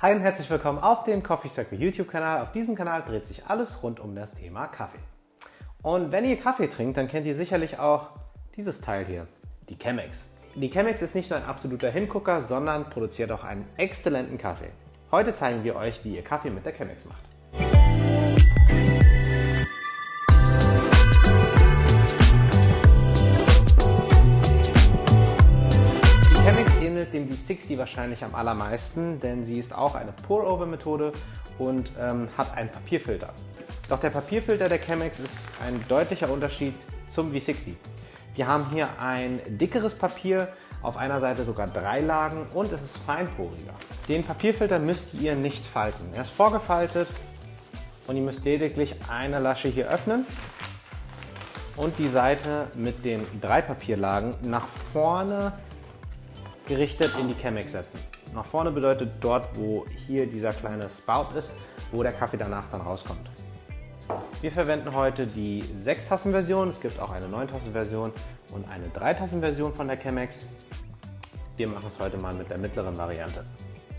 Hi und herzlich willkommen auf dem Coffee Circle YouTube-Kanal. Auf diesem Kanal dreht sich alles rund um das Thema Kaffee. Und wenn ihr Kaffee trinkt, dann kennt ihr sicherlich auch dieses Teil hier, die Chemex. Die Chemex ist nicht nur ein absoluter Hingucker, sondern produziert auch einen exzellenten Kaffee. Heute zeigen wir euch, wie ihr Kaffee mit der Chemex macht. Ähnelt dem V60 wahrscheinlich am allermeisten, denn sie ist auch eine Pour-Over-Methode und ähm, hat einen Papierfilter. Doch der Papierfilter der Chemex ist ein deutlicher Unterschied zum V60. Wir haben hier ein dickeres Papier, auf einer Seite sogar drei Lagen und es ist feinporiger. Den Papierfilter müsst ihr nicht falten. Er ist vorgefaltet und ihr müsst lediglich eine Lasche hier öffnen und die Seite mit den drei Papierlagen nach vorne gerichtet in die Chemex setzen. Nach vorne bedeutet dort, wo hier dieser kleine Spout ist, wo der Kaffee danach dann rauskommt. Wir verwenden heute die 6-Tassen-Version. Es gibt auch eine 9-Tassen-Version und eine 3-Tassen-Version von der Chemex. Wir machen es heute mal mit der mittleren Variante.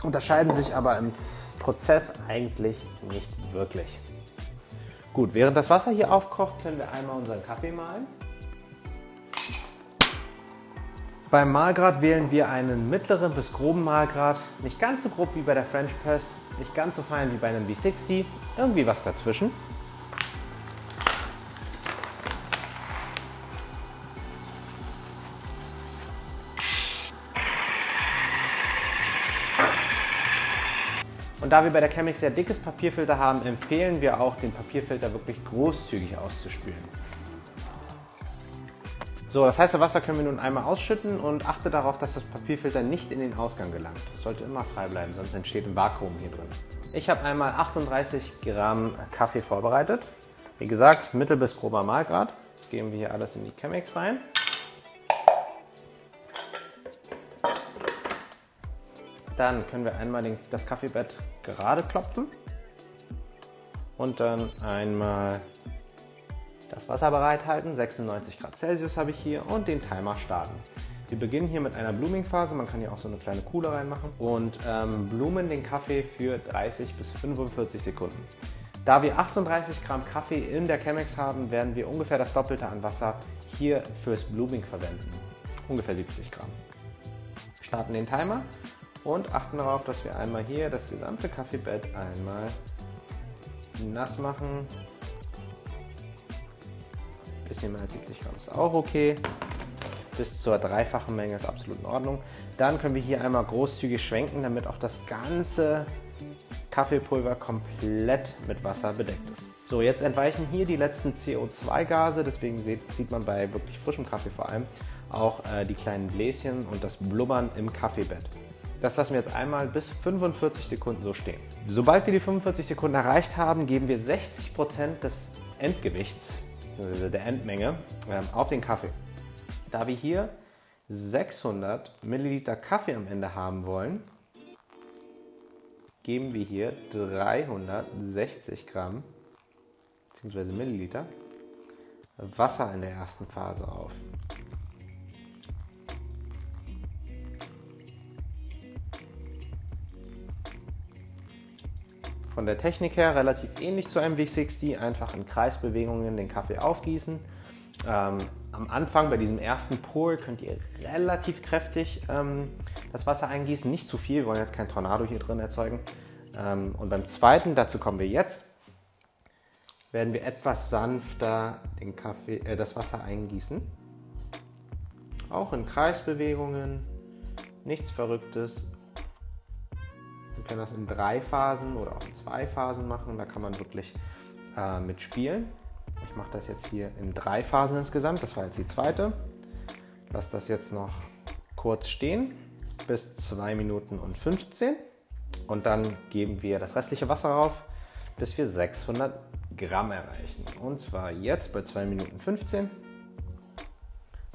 Unterscheiden sich aber im Prozess eigentlich nicht wirklich. Gut, während das Wasser hier aufkocht, können wir einmal unseren Kaffee mahlen. Beim Mahlgrad wählen wir einen mittleren bis groben Mahlgrad. Nicht ganz so grob wie bei der French Press, nicht ganz so fein wie bei einem V60, irgendwie was dazwischen. Und da wir bei der Chemex sehr dickes Papierfilter haben, empfehlen wir auch, den Papierfilter wirklich großzügig auszuspülen. So, das heiße Wasser können wir nun einmal ausschütten und achte darauf, dass das Papierfilter nicht in den Ausgang gelangt. Das sollte immer frei bleiben, sonst entsteht ein Vakuum hier drin. Ich habe einmal 38 Gramm Kaffee vorbereitet. Wie gesagt, mittel bis grober Mahlgrad. Jetzt geben wir hier alles in die Chemex rein. Dann können wir einmal den, das Kaffeebett gerade klopfen und dann einmal das Wasser bereithalten. 96 Grad Celsius habe ich hier und den Timer starten. Wir beginnen hier mit einer Blooming-Phase. Man kann hier auch so eine kleine Kuhle reinmachen und ähm, blumen den Kaffee für 30 bis 45 Sekunden. Da wir 38 Gramm Kaffee in der Chemex haben, werden wir ungefähr das Doppelte an Wasser hier fürs Blooming verwenden. Ungefähr 70 Gramm. Starten den Timer und achten darauf, dass wir einmal hier das gesamte Kaffeebett einmal nass machen. Bisschen mehr als 70 Gramm ist auch okay. Bis zur dreifachen Menge ist absolut in Ordnung. Dann können wir hier einmal großzügig schwenken, damit auch das ganze Kaffeepulver komplett mit Wasser bedeckt ist. So, jetzt entweichen hier die letzten CO2-Gase, deswegen sieht, man bei wirklich frischem Kaffee vor allem auch äh, die kleinen Bläschen und das Blubbern im Kaffeebett. Das lassen wir jetzt einmal bis 45 Sekunden so stehen. Sobald wir die 45 Sekunden erreicht haben, geben wir 60% des Endgewichts, also der Endmenge, ähm, auf den Kaffee. Da wir hier 600 Milliliter Kaffee am Ende haben wollen, geben wir hier 360 Gramm bzw. Milliliter Wasser in der ersten Phase auf. Von der Technik her relativ ähnlich zu einem V60, einfach in Kreisbewegungen den Kaffee aufgießen. Ähm, am Anfang bei diesem ersten Pour könnt ihr relativ kräftig ähm, das Wasser eingießen, nicht zu viel, wir wollen jetzt kein Tornado hier drin erzeugen. Ähm, und beim zweiten, dazu kommen wir jetzt, werden wir etwas sanfter den Kaffee, äh, das Wasser eingießen. Auch in Kreisbewegungen, nichts Verrücktes, können das in drei Phasen oder auch in zwei Phasen machen. Da kann man wirklich äh, mitspielen. Ich mache das jetzt hier in drei Phasen insgesamt. Das war jetzt die zweite. Lass das jetzt noch kurz stehen bis 2 Minuten und 15. Und dann geben wir das restliche Wasser rauf, bis wir 600 Gramm erreichen. Und zwar jetzt bei 2 Minuten 15.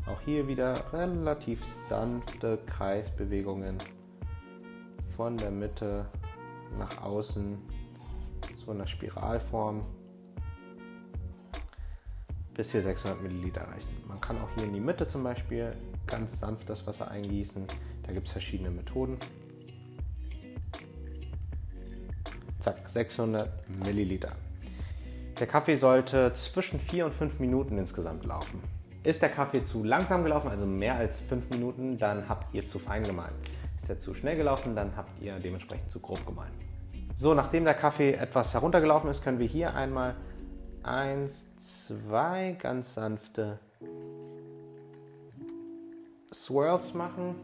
Auch hier wieder relativ sanfte Kreisbewegungen von der Mitte nach außen, so in der Spiralform, bis wir 600 Milliliter erreichen. Man kann auch hier in die Mitte zum Beispiel ganz sanft das Wasser eingießen. Da gibt es verschiedene Methoden. Zack, 600 Milliliter. Der Kaffee sollte zwischen 4 und 5 Minuten insgesamt laufen. Ist der Kaffee zu langsam gelaufen, also mehr als 5 Minuten, dann habt ihr zu fein gemahlen. Ist er zu schnell gelaufen, dann habt ihr dementsprechend zu grob gemahlen. So, nachdem der Kaffee etwas heruntergelaufen ist, können wir hier einmal 1, 2 ganz sanfte Swirls machen.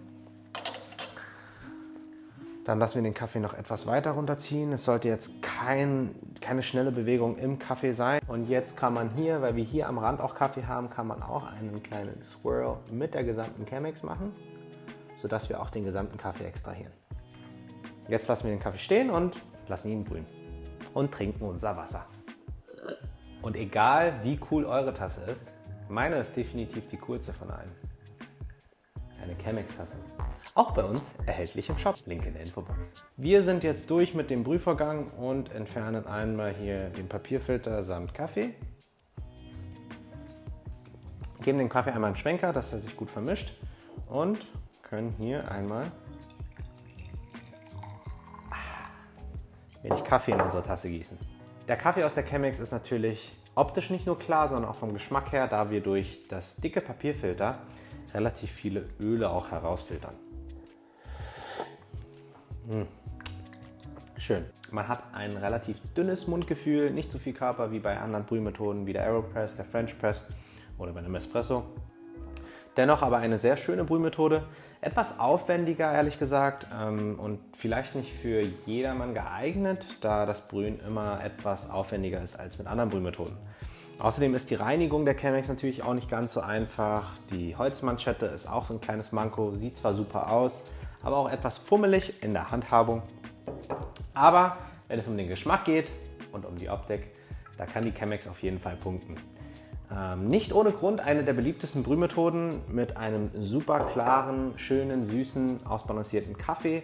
Dann lassen wir den Kaffee noch etwas weiter runterziehen. Es sollte jetzt kein, keine schnelle Bewegung im Kaffee sein. Und jetzt kann man hier, weil wir hier am Rand auch Kaffee haben, kann man auch einen kleinen Swirl mit der gesamten Chemex machen, sodass wir auch den gesamten Kaffee extrahieren. Jetzt lassen wir den Kaffee stehen und lassen ihn brühen. Und trinken unser Wasser. Und egal wie cool eure Tasse ist, meine ist definitiv die coolste von allen. Eine Chemex-Tasse. Auch bei uns erhältlich im Shop. Link in der Infobox. Wir sind jetzt durch mit dem Brühvorgang und entfernen einmal hier den Papierfilter samt Kaffee. Geben dem Kaffee einmal einen Schwenker, dass er sich gut vermischt und können hier einmal wenig Kaffee in unsere Tasse gießen. Der Kaffee aus der Chemex ist natürlich optisch nicht nur klar, sondern auch vom Geschmack her, da wir durch das dicke Papierfilter relativ viele Öle auch herausfiltern. Mmh. Schön. Man hat ein relativ dünnes Mundgefühl, nicht so viel Körper wie bei anderen Brühmethoden wie der Aeropress, der French Press oder bei einem Espresso. Dennoch aber eine sehr schöne Brühmethode, etwas aufwendiger ehrlich gesagt ähm, und vielleicht nicht für jedermann geeignet, da das Brühen immer etwas aufwendiger ist als mit anderen Brühmethoden. Außerdem ist die Reinigung der Chemex natürlich auch nicht ganz so einfach. Die Holzmanschette ist auch so ein kleines Manko, sieht zwar super aus, aber auch etwas fummelig in der Handhabung. Aber wenn es um den Geschmack geht und um die Optik, da kann die Chemex auf jeden Fall punkten. Ähm, nicht ohne Grund eine der beliebtesten Brühmethoden mit einem super klaren, schönen, süßen, ausbalancierten Kaffee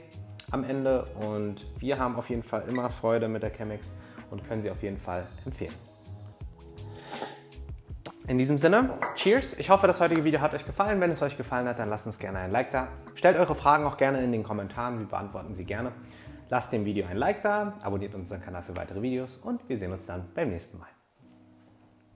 am Ende. Und wir haben auf jeden Fall immer Freude mit der Chemex und können sie auf jeden Fall empfehlen. In diesem Sinne, Cheers! Ich hoffe, das heutige Video hat euch gefallen. Wenn es euch gefallen hat, dann lasst uns gerne ein Like da. Stellt eure Fragen auch gerne in den Kommentaren, wir beantworten sie gerne. Lasst dem Video ein Like da, abonniert unseren Kanal für weitere Videos und wir sehen uns dann beim nächsten Mal.